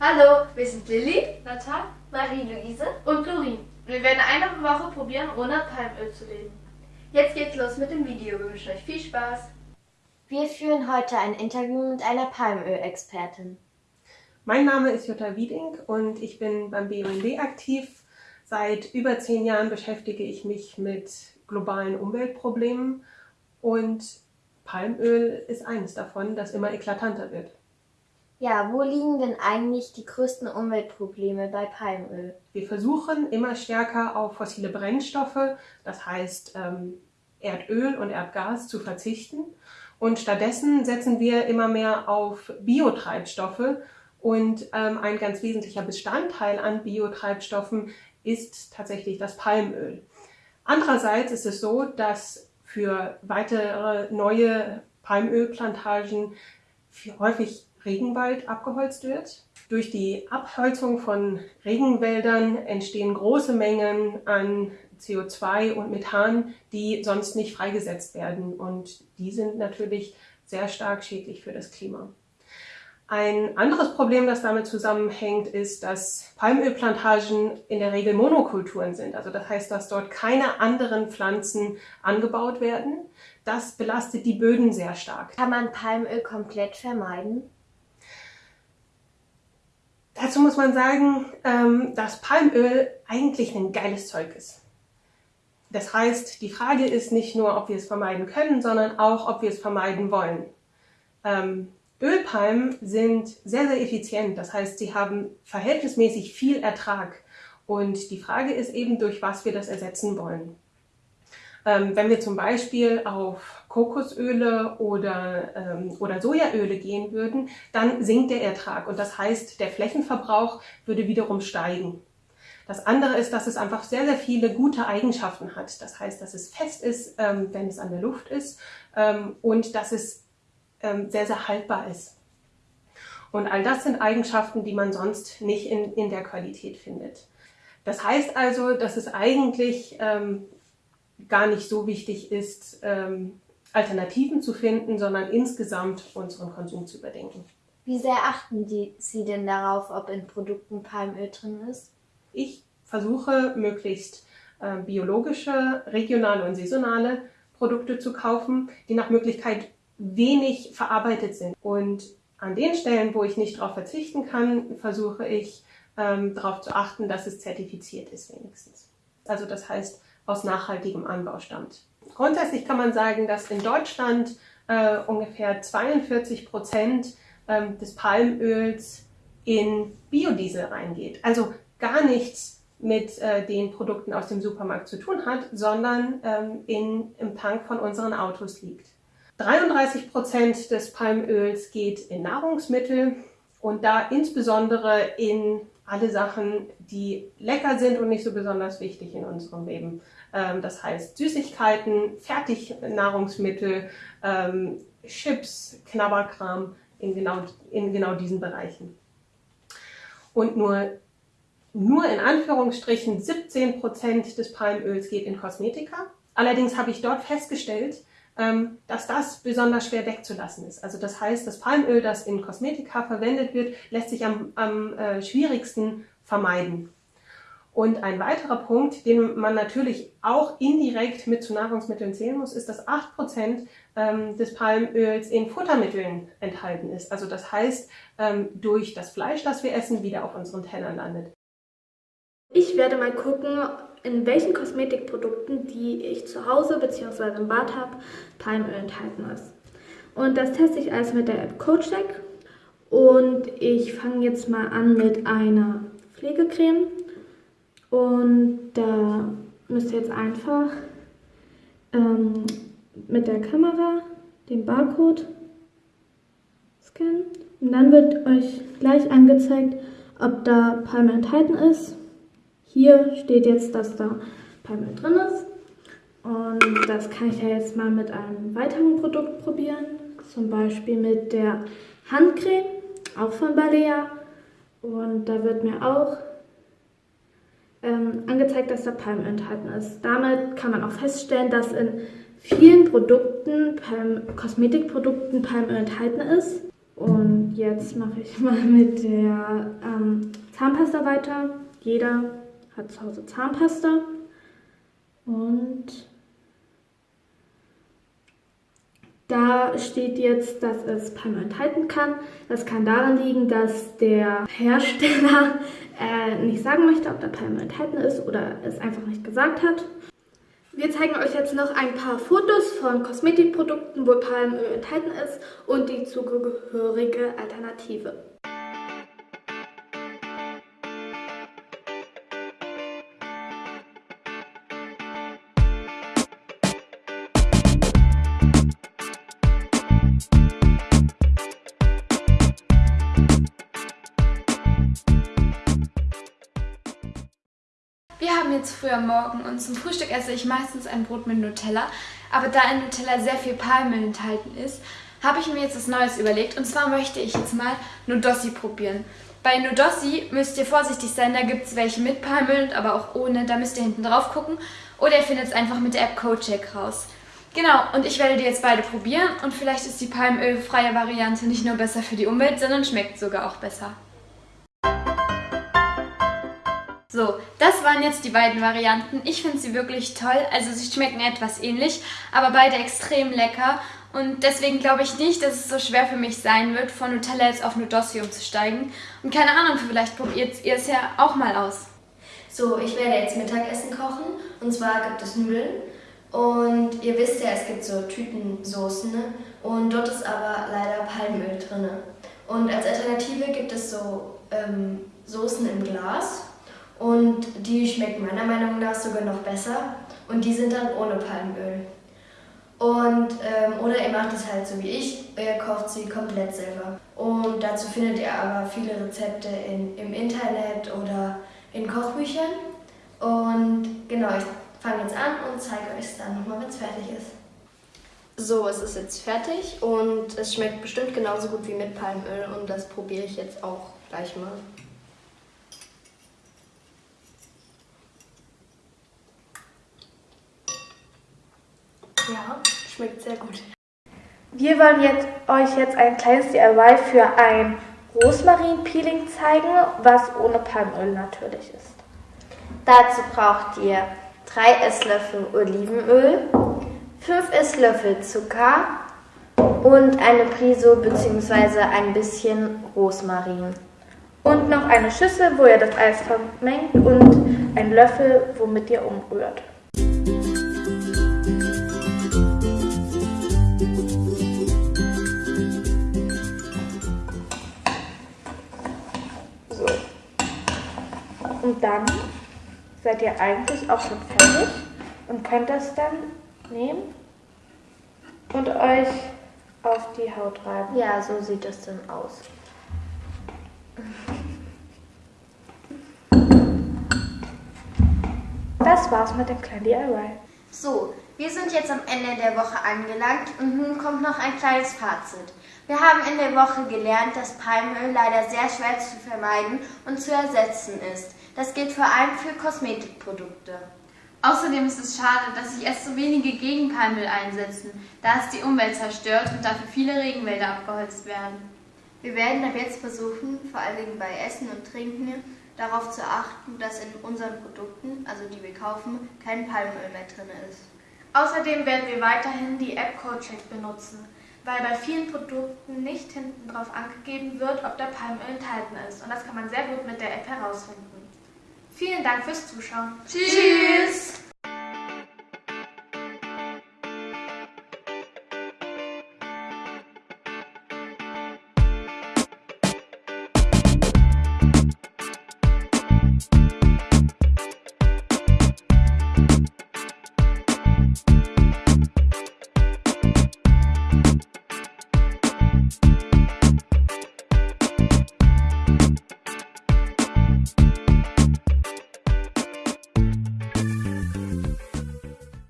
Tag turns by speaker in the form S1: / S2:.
S1: Hallo, wir sind Lilly,
S2: Natal
S3: Marie-Louise.
S2: und Lorin. Wir werden eine Woche probieren, ohne Palmöl zu leben.
S1: jetzt geht's los mit dem Video. Wir wünschen euch viel Spaß.
S3: Wir führen heute ein Interview mit einer Palmölexpertin.
S4: Mein Name ist Jutta Wieding und ich bin beim BUND aktiv. Seit über zehn Jahren beschäftige ich mich mit globalen Umweltproblemen und Palmöl ist eines davon, das immer eklatanter wird.
S3: Ja, wo liegen denn eigentlich die größten Umweltprobleme bei Palmöl?
S4: Wir versuchen immer stärker auf fossile Brennstoffe, das heißt ähm, Erdöl und Erdgas, zu verzichten. Und stattdessen setzen wir immer mehr auf Biotreibstoffe. Und ähm, ein ganz wesentlicher Bestandteil an Biotreibstoffen ist tatsächlich das Palmöl. Andererseits ist es so, dass für weitere neue Palmölplantagen häufig Regenwald abgeholzt wird. Durch die Abholzung von Regenwäldern entstehen große Mengen an CO2 und Methan, die sonst nicht freigesetzt werden. Und die sind natürlich sehr stark schädlich für das Klima. Ein anderes Problem, das damit zusammenhängt, ist, dass Palmölplantagen in der Regel Monokulturen sind. Also das heißt, dass dort keine anderen Pflanzen angebaut werden. Das belastet die Böden sehr stark.
S3: Kann man Palmöl komplett vermeiden?
S4: Dazu muss man sagen, ähm, dass Palmöl eigentlich ein geiles Zeug ist. Das heißt, die Frage ist nicht nur, ob wir es vermeiden können, sondern auch, ob wir es vermeiden wollen. Ähm, Ölpalmen sind sehr, sehr effizient. Das heißt, sie haben verhältnismäßig viel Ertrag. Und die Frage ist eben, durch was wir das ersetzen wollen. Ähm, wenn wir zum Beispiel auf Kokosöle oder, ähm, oder Sojaöle gehen würden, dann sinkt der Ertrag. Und das heißt, der Flächenverbrauch würde wiederum steigen. Das andere ist, dass es einfach sehr, sehr viele gute Eigenschaften hat. Das heißt, dass es fest ist, ähm, wenn es an der Luft ist ähm, und dass es ähm, sehr, sehr haltbar ist. Und all das sind Eigenschaften, die man sonst nicht in, in der Qualität findet. Das heißt also, dass es eigentlich ähm, gar nicht so wichtig ist, ähm, Alternativen zu finden, sondern insgesamt unseren Konsum zu überdenken.
S3: Wie sehr achten die, Sie denn darauf, ob in Produkten Palmöl drin ist?
S4: Ich versuche möglichst äh, biologische, regionale und saisonale Produkte zu kaufen, die nach Möglichkeit wenig verarbeitet sind. Und an den Stellen, wo ich nicht darauf verzichten kann, versuche ich ähm, darauf zu achten, dass es zertifiziert ist wenigstens. Also das heißt, aus nachhaltigem Anbau stammt. Grundsätzlich kann man sagen, dass in Deutschland äh, ungefähr 42 Prozent ähm, des Palmöls in Biodiesel reingeht. Also gar nichts mit äh, den Produkten aus dem Supermarkt zu tun hat, sondern ähm, in, im Tank von unseren Autos liegt. 33 Prozent des Palmöls geht in Nahrungsmittel und da insbesondere in alle Sachen, die lecker sind und nicht so besonders wichtig in unserem Leben. Ähm, das heißt Süßigkeiten, Fertignahrungsmittel, ähm, Chips, Knabberkram in genau, in genau diesen Bereichen. Und nur, nur in Anführungsstrichen 17 Prozent des Palmöls geht in Kosmetika. Allerdings habe ich dort festgestellt, dass das besonders schwer wegzulassen ist. Also das heißt, das Palmöl, das in Kosmetika verwendet wird, lässt sich am, am äh, schwierigsten vermeiden. Und ein weiterer Punkt, den man natürlich auch indirekt mit zu Nahrungsmitteln zählen muss, ist, dass 8% ähm, des Palmöls in Futtermitteln enthalten ist. Also das heißt, ähm, durch das Fleisch, das wir essen, wieder auf unseren Tellern landet.
S2: Ich werde mal gucken, in welchen Kosmetikprodukten, die ich zu Hause bzw. im Bad habe, Palmöl enthalten ist. Und das teste ich alles mit der App CoachDeck. Und ich fange jetzt mal an mit einer Pflegecreme. Und da müsst ihr jetzt einfach ähm, mit der Kamera den Barcode scannen. Und dann wird euch gleich angezeigt, ob da Palmöl enthalten ist. Hier steht jetzt, dass da Palmöl drin ist. Und das kann ich ja jetzt mal mit einem weiteren Produkt probieren. Zum Beispiel mit der Handcreme, auch von Balea. Und da wird mir auch ähm, angezeigt, dass da Palmöl enthalten ist. Damit kann man auch feststellen, dass in vielen Produkten, Palm Kosmetikprodukten Palmöl enthalten ist. Und jetzt mache ich mal mit der ähm, Zahnpasta weiter. Jeder hat zu Hause Zahnpasta. Und da steht jetzt, dass es Palmöl enthalten kann. Das kann daran liegen, dass der Hersteller äh, nicht sagen möchte, ob da Palmöl enthalten ist oder es einfach nicht gesagt hat. Wir zeigen euch jetzt noch ein paar Fotos von Kosmetikprodukten, wo Palmöl enthalten ist und die zugehörige Alternative.
S5: Wir haben jetzt früh am Morgen und zum Frühstück esse ich meistens ein Brot mit Nutella. Aber da in Nutella sehr viel Palmöl enthalten ist, habe ich mir jetzt was Neues überlegt. Und zwar möchte ich jetzt mal Nudossi probieren. Bei Nudossi müsst ihr vorsichtig sein, da gibt es welche mit Palmöl, aber auch ohne. Da müsst ihr hinten drauf gucken. Oder ihr findet es einfach mit der App CodeCheck raus. Genau, und ich werde die jetzt beide probieren. Und vielleicht ist die palmölfreie Variante nicht nur besser für die Umwelt, sondern schmeckt sogar auch besser. So, das waren jetzt die beiden Varianten. Ich finde sie wirklich toll. Also sie schmecken etwas ähnlich, aber beide extrem lecker. Und deswegen glaube ich nicht, dass es so schwer für mich sein wird, von Nutella jetzt auf Nudossi umzusteigen. Und keine Ahnung, vielleicht probiert ihr es ja auch mal aus.
S1: So, ich werde jetzt Mittagessen kochen. Und zwar gibt es Nudeln. Und ihr wisst ja, es gibt so Tütensoßen. Ne? Und dort ist aber leider Palmöl drin. Und als Alternative gibt es so ähm, Soßen im Glas. Und die schmecken meiner Meinung nach sogar noch besser. Und die sind dann ohne Palmöl. Und, ähm, oder ihr macht es halt so wie ich, ihr kocht sie komplett selber. Und dazu findet ihr aber viele Rezepte in, im Internet oder in Kochbüchern. Und genau, ich fange jetzt an und zeige euch es dann nochmal, wenn es fertig ist. So, es ist jetzt fertig und es schmeckt bestimmt genauso gut wie mit Palmöl und das probiere ich jetzt auch gleich mal. Ja, schmeckt sehr gut.
S2: Wir wollen jetzt, euch jetzt ein kleines DIY für ein Rosmarin-Peeling zeigen, was ohne Palmöl natürlich ist.
S3: Dazu braucht ihr 3 Esslöffel Olivenöl, 5 Esslöffel Zucker und eine Prise bzw. ein bisschen Rosmarin.
S2: Und noch eine Schüssel, wo ihr das Eis vermengt und einen Löffel, womit ihr umrührt. Seid ihr eigentlich auch schon fertig und könnt das dann nehmen und euch auf die Haut reiben.
S3: Ja, so sieht es dann aus.
S2: Das war's mit dem kleinen DIY.
S3: So, wir sind jetzt am Ende der Woche angelangt und nun kommt noch ein kleines Fazit. Wir haben in der Woche gelernt, dass Palmöl leider sehr schwer zu vermeiden und zu ersetzen ist. Das gilt vor allem für Kosmetikprodukte.
S5: Außerdem ist es schade, dass sich erst so wenige gegen Palmöl einsetzen, da es die Umwelt zerstört und dafür viele Regenwälder abgeholzt werden.
S1: Wir werden ab jetzt versuchen, vor allen Dingen bei Essen und Trinken, darauf zu achten, dass in unseren Produkten, also die wir kaufen, kein Palmöl mehr drin ist.
S2: Außerdem werden wir weiterhin die App CodeCheck benutzen, weil bei vielen Produkten nicht hinten drauf angegeben wird, ob da Palmöl enthalten ist. Und das kann man sehr gut mit der App herausfinden. Vielen Dank fürs Zuschauen.
S5: Tschüss!
S2: Tschüss.